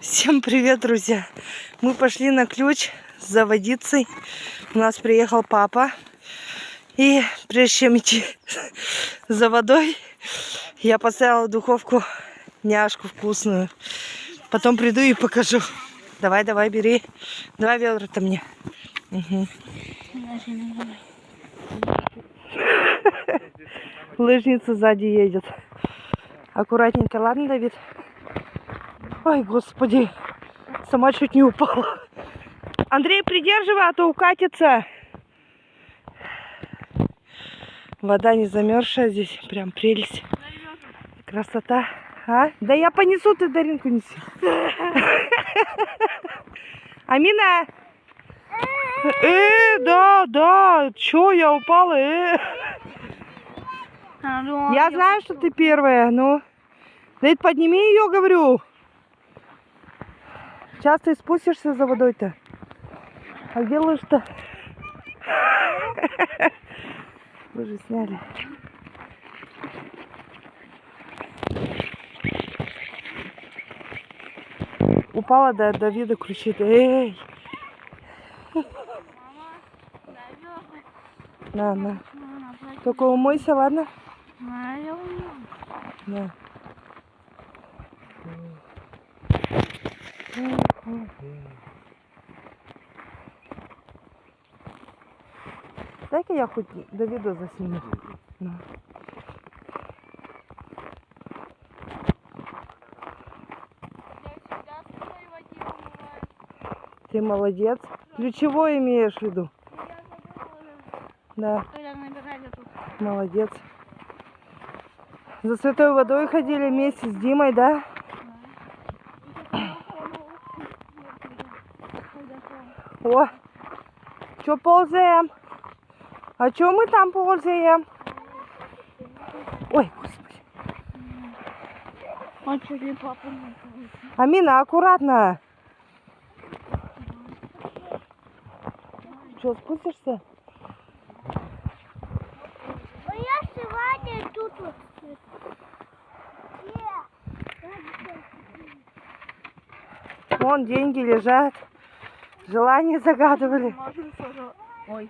Всем привет, друзья! Мы пошли на ключ за водицей. У нас приехал папа. И прежде чем идти за водой, я поставила в духовку няшку вкусную. Потом приду и покажу. Давай, давай, бери. Давай ведра-то мне. Угу. Лыжница сзади едет. Аккуратненько, ладно, Давид? Ой, господи, сама чуть не упала. Андрей, придерживай, а то укатится. Вода не замерзшая здесь, прям прелесть. Красота. А? Да я понесу, ты Даринку неси. Амина! Э, да, да, чё, я упала, э. Я знаю, что ты первая, ну. Давид, подними ее, говорю. Сейчас ты спустишься за водой-то. А где лыж-то? Лыжи сняли. Упала до Давида кричит. Эй! На, на. Только умойся, ладно? Да. Дай-ка я хоть Давида засниму. На. Ты молодец. Ключевой имеешь в виду? Да, молодец. За святой водой ходили вместе с Димой, да? О, что ползаем? А что мы там ползаем? Ой, господи. Амина, аккуратно. Что, спустишься? Я сегодня тут вот. Вон деньги лежат. Желание загадывали. Ой.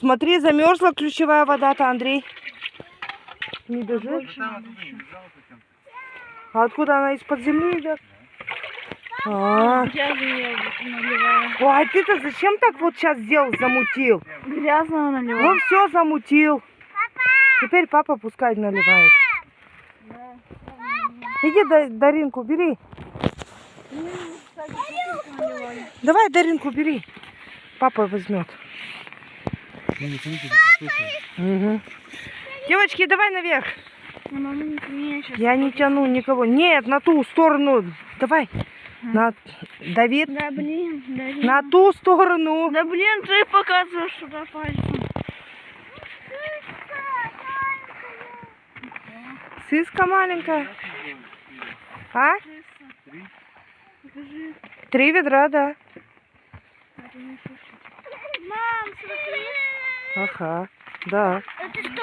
Смотри, замерзла ключевая вода-то, Андрей. Не бежит? А откуда она из-под земли идет? А. Ой, а ты-то зачем так вот сейчас сделал, замутил? Грязного Ну наливаю. все, замутил. Теперь папа пускай наливает. Иди Да- Даринку бери. Давай Даринку бери. Папа возьмет. Мгм. Девочки, давай наверх. Сейчас. Я не тяну никого. Нет, на ту сторону. Давай. На... Давид, Да блин, да блин. на ту сторону. Да блин, ты показываешь сюда пальцем. Сыска маленькая. А? Три ведра, да. Мам, смотри. Ага, да. Это что?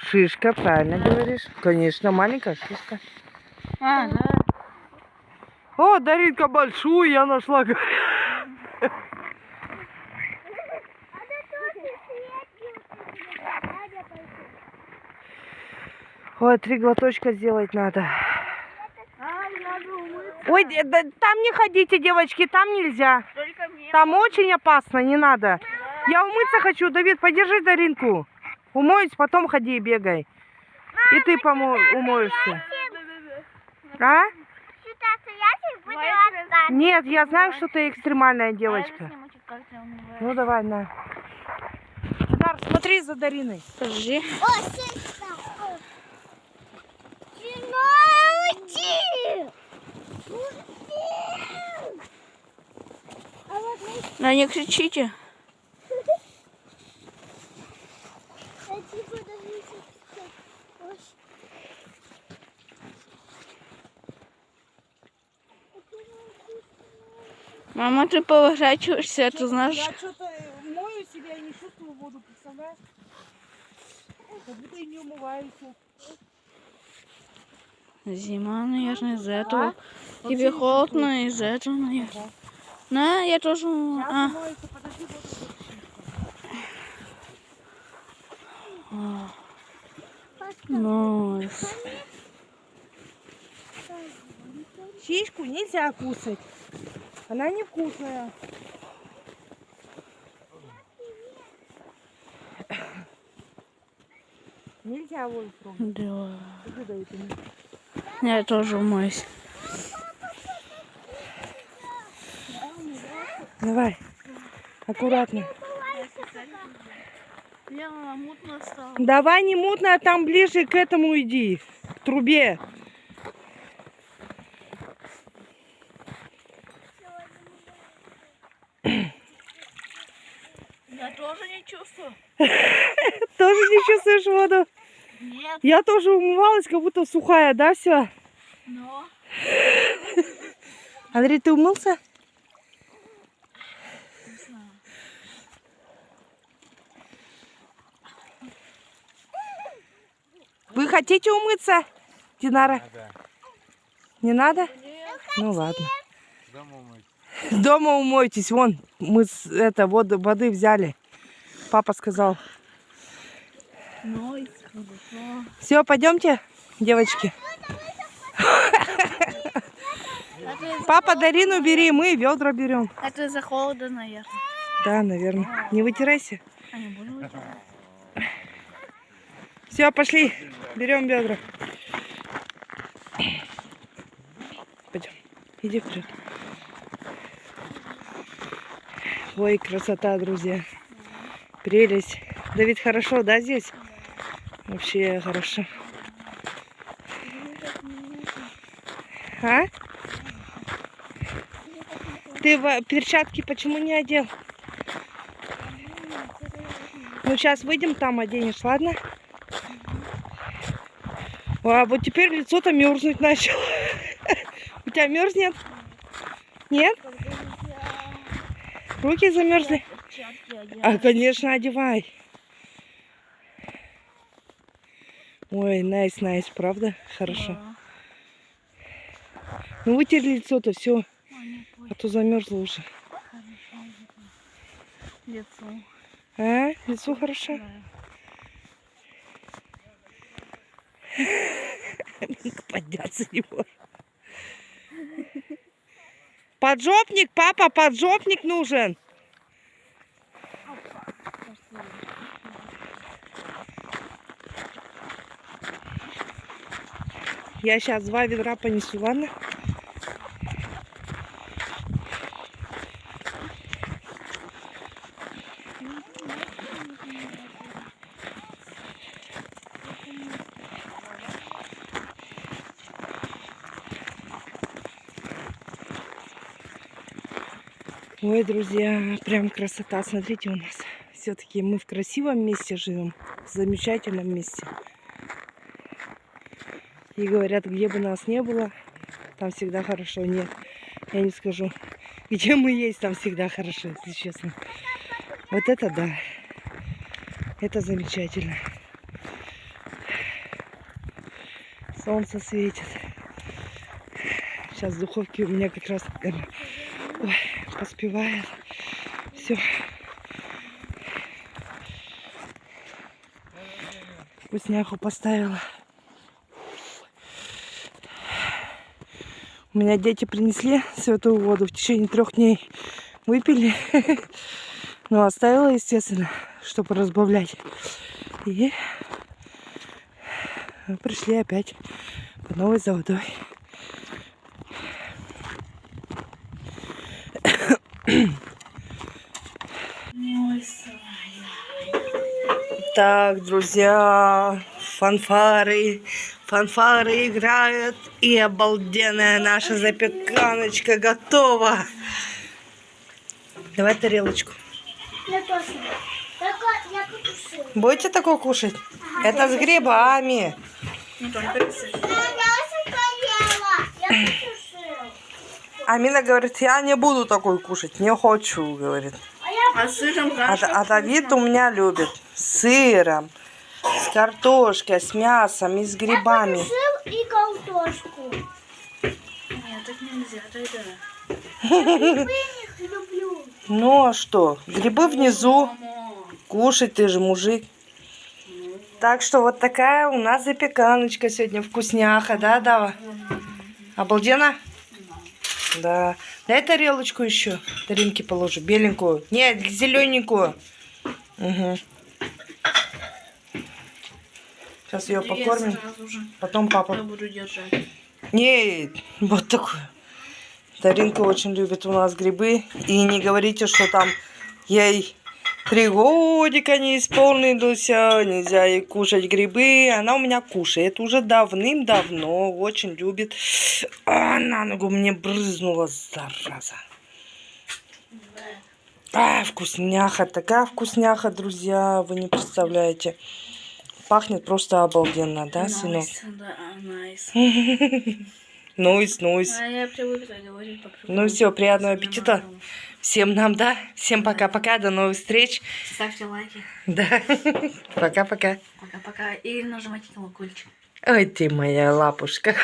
Шишка, правильно говоришь. Конечно, маленькая шишка. А, да. О, Даринка, большую я нашла. Ой, три глоточка сделать надо. А. Ой, да там не ходите, девочки, там нельзя. Только мне. Там очень опасно, не надо. Я умыться хочу. Давид, подержи Даринку. Умоюсь, потом ходи и бегай. И ты помо- умоешься. А? Нет, я знаю, что ты экстремальная девочка. Ну давай, на. Дар, смотри за Дариной. Подожди. Да не кричите. Мама, ты поворачиваешься, это знаешь. что-то мою себя и не чувствую воду, представляешь? Как будто и не умываюсь. Зима, наверное, из-за этого. Тебе холодно из-за этого, наверное. На, я тоже... А, найс. Щичку нельзя кусать. Она невкусная. Нельзя трогать. Да. Я тоже умоюсь. Давай. Аккуратно. Давай не мутно, а там ближе к этому иди. К трубе. Я тоже не чувствую. Тоже не чувствуешь воду? Нет, Я тоже умывалась, как будто сухая, да, все? но... Андрей, ты умылся? Вы хотите умыться, Динара? Не надо? Ну ладно. Дома умойтесь. Вон, мы с- это воду, воды взяли. Папа сказал. Все, пойдемте, девочки. Папа, Дарину бери, мы ведра берем. это из-за холода, наверное. Да, наверное. Не вытирайся. А не буду вытирать. Все, пошли. Берем ведра. Пойдем. Иди вперед. Ой, красота, друзья. Прелесть. Давид, хорошо, да, здесь? Вообще хорошо. А? Ты перчатки почему не одел? Ну, сейчас выйдем, там оденешь, ладно? А вот теперь лицо-то мерзнуть начало. У тебя мерзнет? Нет? Руки замерзли? А, конечно, одевай. Ой, найс, найс, правда? Хорошо. Да. Ну вытер лицо-то, все, А, а то замерзло уже. Лицо. А? Лицо хорошо? Да. Подняться не может. Поджопник, папа, поджопник нужен. Я сейчас два ведра понесу, ладно? Ой, друзья, прям красота. Смотрите, у нас все-таки мы в красивом месте живем, в замечательном месте. И говорят, где бы нас не было, там всегда хорошо. Нет, я не скажу. Где мы есть, там всегда хорошо, если честно. Вот это да. Это замечательно. Солнце светит. Сейчас в духовке у меня как раз э, ой, поспевает. Все. Вкусняху поставила. У меня дети принесли святую воду в течение трех дней. Выпили. Ну, оставила, естественно, чтобы разбавлять. И пришли опять по новой за водой. Так, друзья, фанфары, фанфары играют, и обалденная наша запеканочка готова. Давай тарелочку. Я тоже. Только я потушила. Будете такое кушать? Это с грибами. Не только рисуй. Я уже поела. Я потушила. Амина говорит, я не буду такой кушать, не хочу, говорит. А я с сыром А, а Давид у меня любит с сыром, с картошкой, с мясом и с грибами. потушил и картошку. Нет, так нельзя, тогда. Я их люблю. Ну а что? Грибы внизу. Кушать ты же мужик. Так что вот такая у нас запеканочка сегодня вкусняха, да, Дава? Обалденно? Да. Дай тарелочку еще. Таринки положу. Беленькую. Нет, зелененькую. Угу. Сейчас ее Я покормим. Потом Я папа. буду держать. Не, вот такую. Таринка очень любит у нас грибы. И не говорите, что там ей три годика не исполнилось, а нельзя ей кушать грибы. Она у меня кушает уже давным-давно, очень любит. А, на ногу мне брызнула, зараза. А, вкусняха, такая вкусняха, друзья, вы не представляете. Пахнет просто обалденно, да, сынок? Да, найс. Нойс, нойс. А Ну все, приятного аппетита. Всем нам, да? Всем пока-пока, до новых встреч. Ставьте лайки. Да. Пока-пока. Пока-пока. И нажимайте колокольчик. Ой, ты моя лапушка.